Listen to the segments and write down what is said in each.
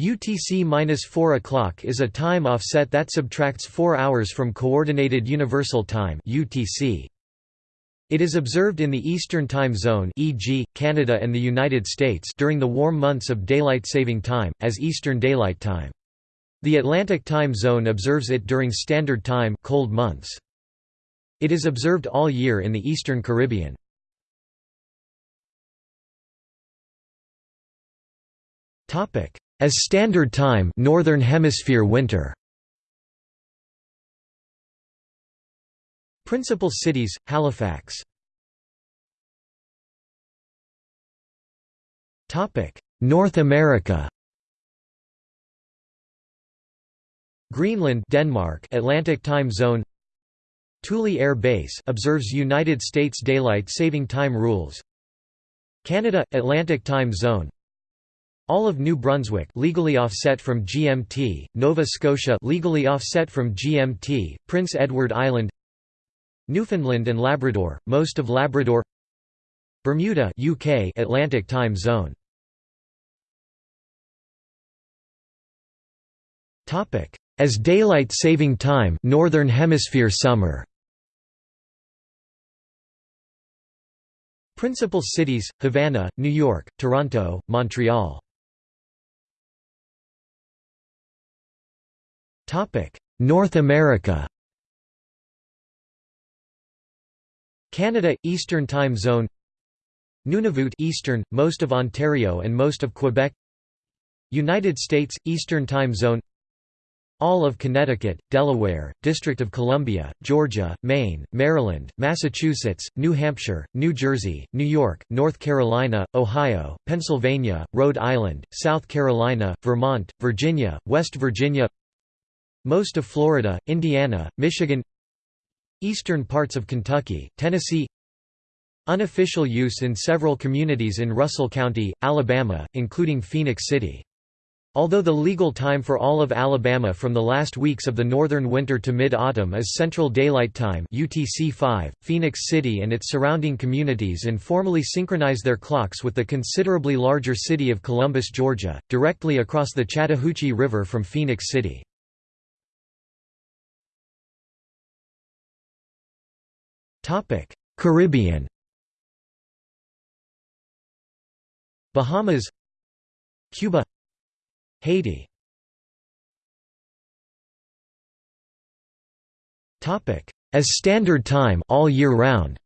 UTC-4 o'clock is a time offset that subtracts 4 hours from Coordinated Universal Time UTC. It is observed in the Eastern Time Zone e.g., Canada and the United States during the warm months of Daylight Saving Time, as Eastern Daylight Time. The Atlantic Time Zone observes it during Standard Time cold months. It is observed all year in the Eastern Caribbean. As Standard Time Northern Hemisphere winter. Principal cities, Halifax. North America. Greenland Denmark Atlantic Time Zone. Thule Air Base observes United States Daylight Saving Time rules. Canada Atlantic Time Zone all of New Brunswick legally offset from GMT, Nova Scotia legally offset from GMT, Prince Edward Island Newfoundland and Labrador, most of Labrador Bermuda UK Atlantic Time Zone. Topic. As daylight saving time Northern Hemisphere summer. Principal cities Havana, New York, Toronto, Montreal North America. Canada – Eastern Time Zone. Nunavut Eastern, most of Ontario and most of Quebec. United States – Eastern Time Zone. All of Connecticut, Delaware, District of Columbia, Georgia, Maine, Maryland, Massachusetts, New Hampshire, New Jersey, New York, North Carolina, Ohio, Pennsylvania, Rhode Island, South Carolina, Vermont, Virginia, West Virginia most of Florida, Indiana, Michigan Eastern parts of Kentucky, Tennessee Unofficial use in several communities in Russell County, Alabama, including Phenix City. Although the legal time for all of Alabama from the last weeks of the northern winter to mid-autumn is Central Daylight Time UTC-5, Phenix City and its surrounding communities informally synchronize their clocks with the considerably larger city of Columbus, Georgia, directly across the Chattahoochee River from Phenix City. Topic: Caribbean. Bahamas, Cuba, Haiti. Topic: As standard time all year round.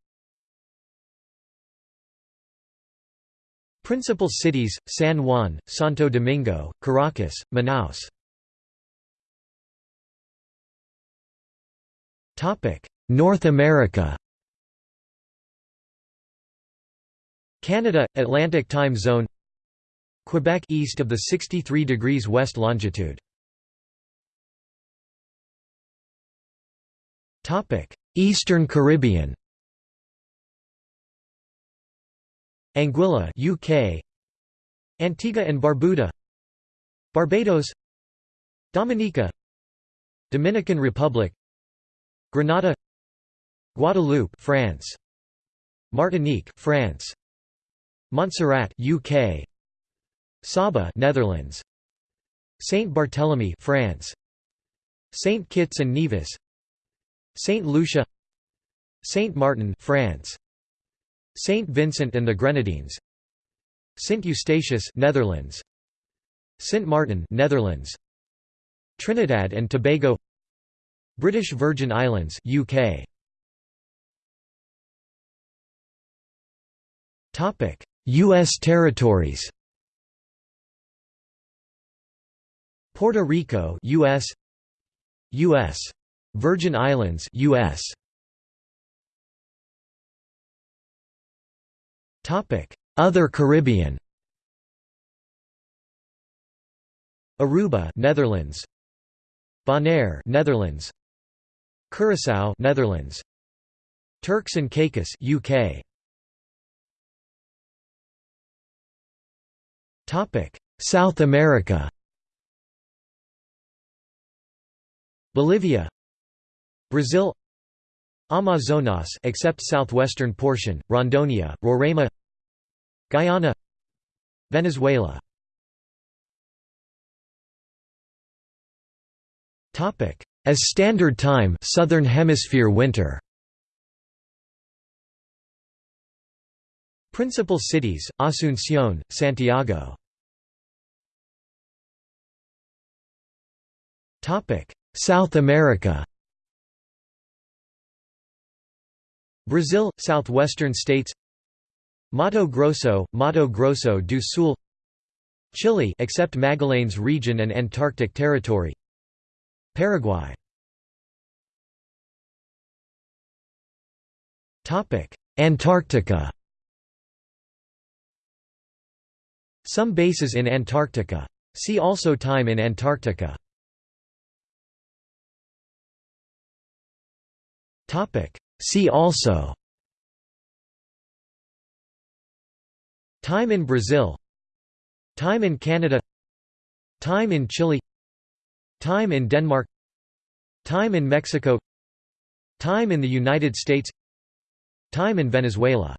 Principal cities: San Juan, Santo Domingo, Caracas, Manaus. Topic: North America. Canada Atlantic Time Zone Quebec east of the 63 degrees west longitude. Topic Eastern Caribbean. Anguilla UK Antigua and Barbuda. Barbados. Dominica. Dominican Republic. Grenada. Guadeloupe France. Martinique France Montserrat UK Saba Netherlands. Saint Barthélemy France. Saint Kitts and Nevis. Saint Lucia. Saint Martin France. Saint Vincent and the Grenadines. Saint Eustatius Netherlands. Saint Martin Netherlands. Trinidad and Tobago. British Virgin Islands UK Topic U.S. territories Puerto Rico U.S. U.S. Virgin Islands U.S. Topic Other Caribbean Aruba Netherlands Bonaire Netherlands Curaçao Netherlands Turks and Caicos UK South America. Bolivia. Brazil. Amazonas except southwestern portion, Rondonia, Roraima. Guyana. Venezuela. Topic: As standard time Southern Hemisphere winter. Principal cities, Asunción, Santiago. South America. Brazil, southwestern states. Mato Grosso, Mato Grosso do Sul. Chile except Magallanes region and Antarctic territory. Paraguay. Antarctica Some bases in Antarctica. See also Time in Antarctica. See also. Time in Brazil. Time in Canada. Time in Chile. Time in Denmark. Time in Mexico. Time in the United States. Time in Venezuela